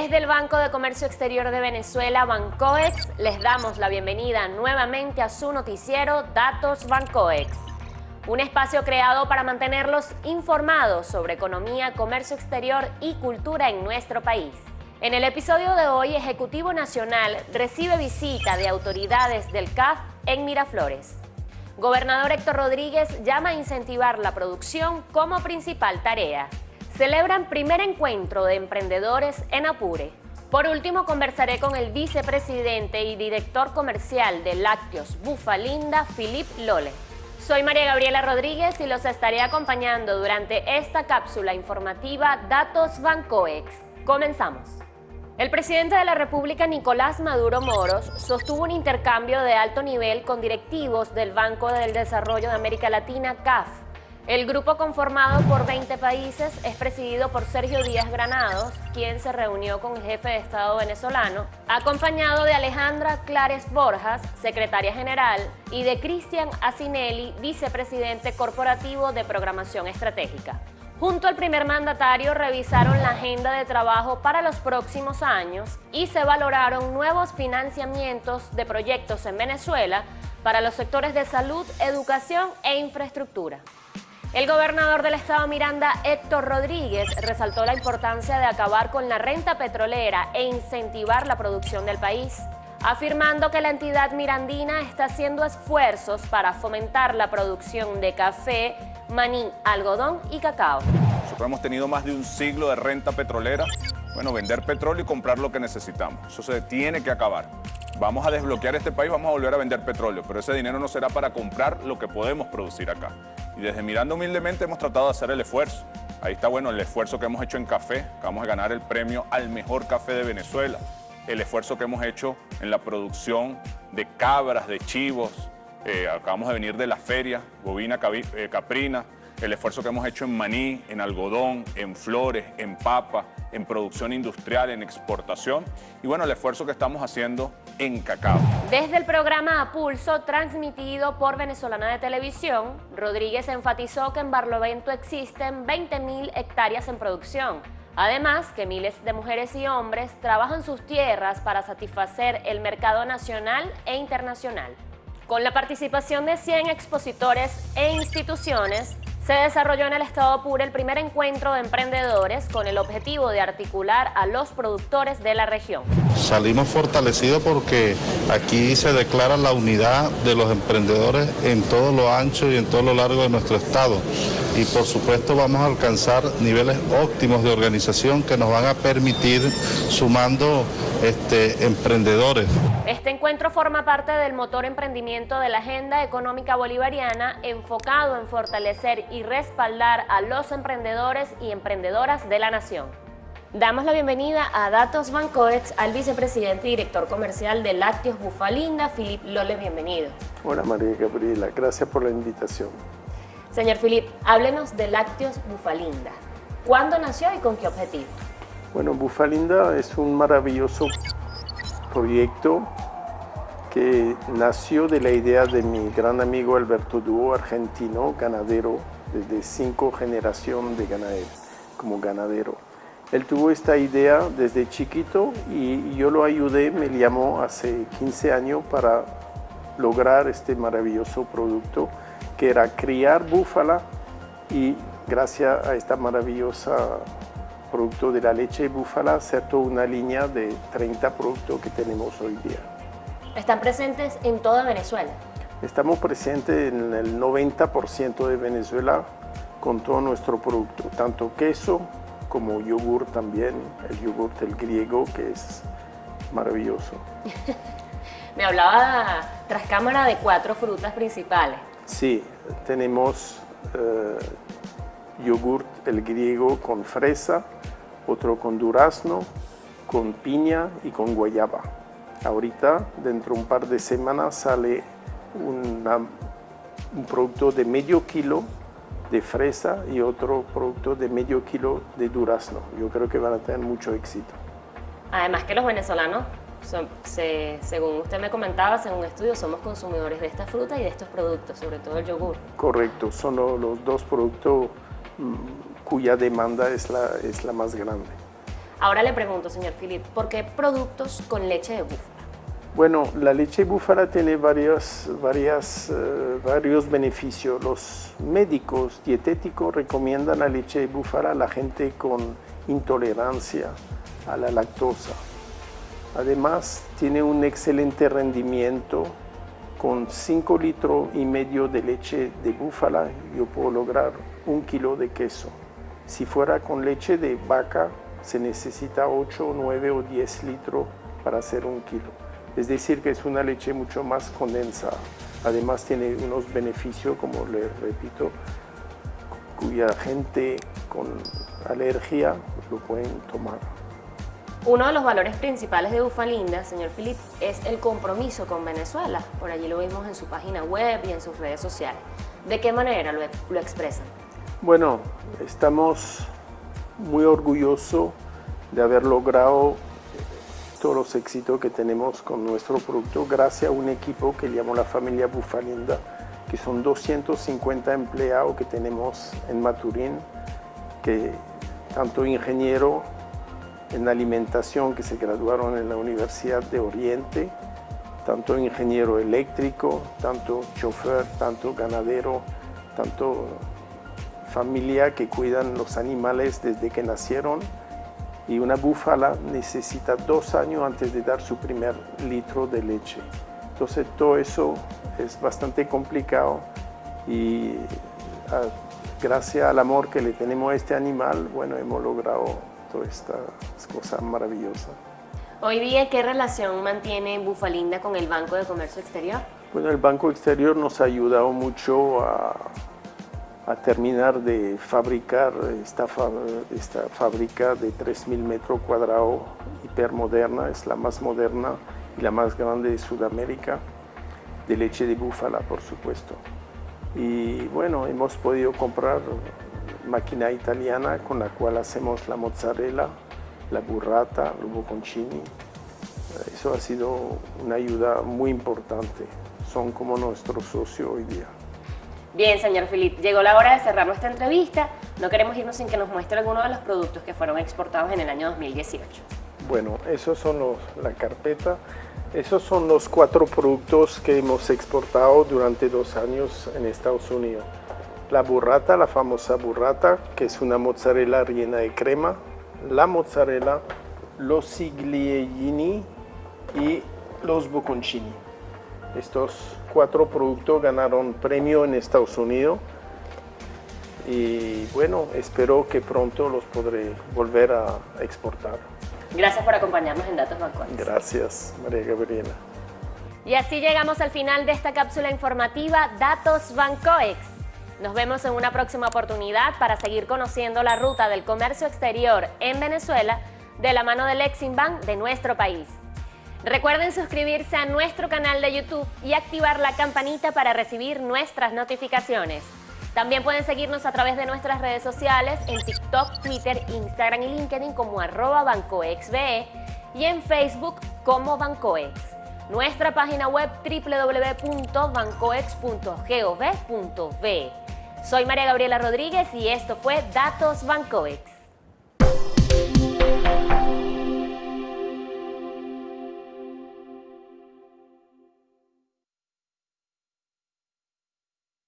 Desde el Banco de Comercio Exterior de Venezuela, Bancoex, les damos la bienvenida nuevamente a su noticiero Datos Bancoex. Un espacio creado para mantenerlos informados sobre economía, comercio exterior y cultura en nuestro país. En el episodio de hoy, Ejecutivo Nacional recibe visita de autoridades del CAF en Miraflores. Gobernador Héctor Rodríguez llama a incentivar la producción como principal tarea. Celebran primer encuentro de emprendedores en Apure. Por último, conversaré con el vicepresidente y director comercial de Lácteos Bufalinda, Filip Lole. Soy María Gabriela Rodríguez y los estaré acompañando durante esta cápsula informativa Datos Bancoex. Comenzamos. El presidente de la República, Nicolás Maduro Moros, sostuvo un intercambio de alto nivel con directivos del Banco del Desarrollo de América Latina, CAF. El grupo conformado por 20 países es presidido por Sergio Díaz Granados, quien se reunió con el jefe de Estado venezolano, acompañado de Alejandra Clares Borjas, secretaria general, y de Cristian Asinelli, vicepresidente corporativo de Programación Estratégica. Junto al primer mandatario revisaron la agenda de trabajo para los próximos años y se valoraron nuevos financiamientos de proyectos en Venezuela para los sectores de salud, educación e infraestructura. El gobernador del estado Miranda, Héctor Rodríguez, resaltó la importancia de acabar con la renta petrolera e incentivar la producción del país afirmando que la entidad mirandina está haciendo esfuerzos para fomentar la producción de café, maní, algodón y cacao. Nosotros hemos tenido más de un siglo de renta petrolera, bueno, vender petróleo y comprar lo que necesitamos. Eso se tiene que acabar. Vamos a desbloquear este país, vamos a volver a vender petróleo, pero ese dinero no será para comprar lo que podemos producir acá. Y desde Miranda humildemente hemos tratado de hacer el esfuerzo. Ahí está, bueno, el esfuerzo que hemos hecho en café, vamos a ganar el premio al mejor café de Venezuela. El esfuerzo que hemos hecho en la producción de cabras, de chivos, eh, acabamos de venir de la feria, bovina eh, caprina, el esfuerzo que hemos hecho en maní, en algodón, en flores, en papa, en producción industrial, en exportación y bueno, el esfuerzo que estamos haciendo en cacao. Desde el programa A Pulso, transmitido por Venezolana de Televisión, Rodríguez enfatizó que en Barlovento existen 20.000 hectáreas en producción Además, que miles de mujeres y hombres trabajan sus tierras para satisfacer el mercado nacional e internacional. Con la participación de 100 expositores e instituciones, se desarrolló en el Estado Apure el primer encuentro de emprendedores con el objetivo de articular a los productores de la región. Salimos fortalecidos porque aquí se declara la unidad de los emprendedores en todo lo ancho y en todo lo largo de nuestro estado. Y por supuesto vamos a alcanzar niveles óptimos de organización que nos van a permitir sumando este, emprendedores. Este encuentro forma parte del motor emprendimiento de la Agenda Económica Bolivariana enfocado en fortalecer y respaldar a los emprendedores y emprendedoras de la nación. Damos la bienvenida a Datos Bancoex al vicepresidente y director comercial de Lácteos Bufalinda, Filip Lole, bienvenido. Hola María Gabriela, gracias por la invitación. Señor Filip, háblenos de Lácteos Bufalinda. ¿Cuándo nació y con qué objetivo? Bueno, Bufalinda es un maravilloso proyecto que nació de la idea de mi gran amigo Alberto Duo, argentino, ganadero, desde cinco generaciones de ganadero, como ganadero. Él tuvo esta idea desde chiquito y yo lo ayudé, me llamó hace 15 años para lograr este maravilloso producto que era criar búfala y gracias a esta maravillosa producto de la leche de búfala, hacer toda una línea de 30 productos que tenemos hoy día. ¿Están presentes en toda Venezuela? Estamos presentes en el 90% de Venezuela con todo nuestro producto, tanto queso como yogur también, el yogur del griego que es maravilloso. Me hablaba tras cámara de cuatro frutas principales. Sí, tenemos eh, yogur el griego con fresa, otro con durazno, con piña y con guayaba. Ahorita, dentro de un par de semanas, sale un producto de medio kilo de fresa y otro producto de medio kilo de durazno. Yo creo que van a tener mucho éxito. Además que los venezolanos, según usted me comentaba, según estudios, somos consumidores de esta fruta y de estos productos, sobre todo el yogur. Correcto, son los dos productos mm, cuya demanda es la, es la más grande. Ahora le pregunto, señor Philip, ¿por qué productos con leche de búfala? Bueno, la leche búfala tiene varias, varias, eh, varios beneficios. Los médicos dietéticos recomiendan la leche búfala a la gente con intolerancia a la lactosa. Además, tiene un excelente rendimiento. Con 5 litros y medio de leche de búfala, yo puedo lograr un kilo de queso. Si fuera con leche de vaca, se necesita 8, 9 o 10 litros para hacer un kilo. Es decir, que es una leche mucho más condensada. Además tiene unos beneficios, como le repito, cuya gente con alergia lo pueden tomar. Uno de los valores principales de Bufalinda, señor Filip, es el compromiso con Venezuela. Por allí lo vimos en su página web y en sus redes sociales. ¿De qué manera lo, lo expresan? Bueno, estamos muy orgullosos de haber logrado todos los éxitos que tenemos con nuestro producto gracias a un equipo que llamó la familia Bufalinda, que son 250 empleados que tenemos en Maturín, que tanto ingeniero en alimentación que se graduaron en la Universidad de Oriente, tanto ingeniero eléctrico, tanto chofer, tanto ganadero, tanto familia que cuidan los animales desde que nacieron y una búfala necesita dos años antes de dar su primer litro de leche. Entonces todo eso es bastante complicado y ah, gracias al amor que le tenemos a este animal, bueno, hemos logrado todas estas cosas maravillosas. Hoy día, ¿qué relación mantiene Bufalinda con el Banco de Comercio Exterior? Bueno, el Banco Exterior nos ha ayudado mucho a a terminar de fabricar esta, esta fábrica de 3.000 metros cuadrados hipermoderna, es la más moderna y la más grande de Sudamérica, de leche de búfala, por supuesto. Y bueno, hemos podido comprar máquina italiana con la cual hacemos la mozzarella, la burrata, el bocconcini. Eso ha sido una ayuda muy importante. Son como nuestro socio hoy día. Bien, señor Filip, llegó la hora de cerrar nuestra entrevista. No queremos irnos sin que nos muestre algunos de los productos que fueron exportados en el año 2018. Bueno, esos son los, la carpeta. Esos son los cuatro productos que hemos exportado durante dos años en Estados Unidos. La burrata, la famosa burrata, que es una mozzarella rellena de crema. La mozzarella, los sigliellini y los bocconcini. Estos cuatro productos ganaron premio en Estados Unidos y bueno, espero que pronto los podré volver a exportar. Gracias por acompañarnos en Datos Bancoex. Gracias, María Gabriela. Y así llegamos al final de esta cápsula informativa Datos Bancoex. Nos vemos en una próxima oportunidad para seguir conociendo la ruta del comercio exterior en Venezuela de la mano del Exim Bank de nuestro país. Recuerden suscribirse a nuestro canal de YouTube y activar la campanita para recibir nuestras notificaciones. También pueden seguirnos a través de nuestras redes sociales en TikTok, Twitter, Instagram y LinkedIn como arroba bancoexbe y en Facebook como Bancoex. Nuestra página web www.bancoex.gov.be. Soy María Gabriela Rodríguez y esto fue Datos Bancoex.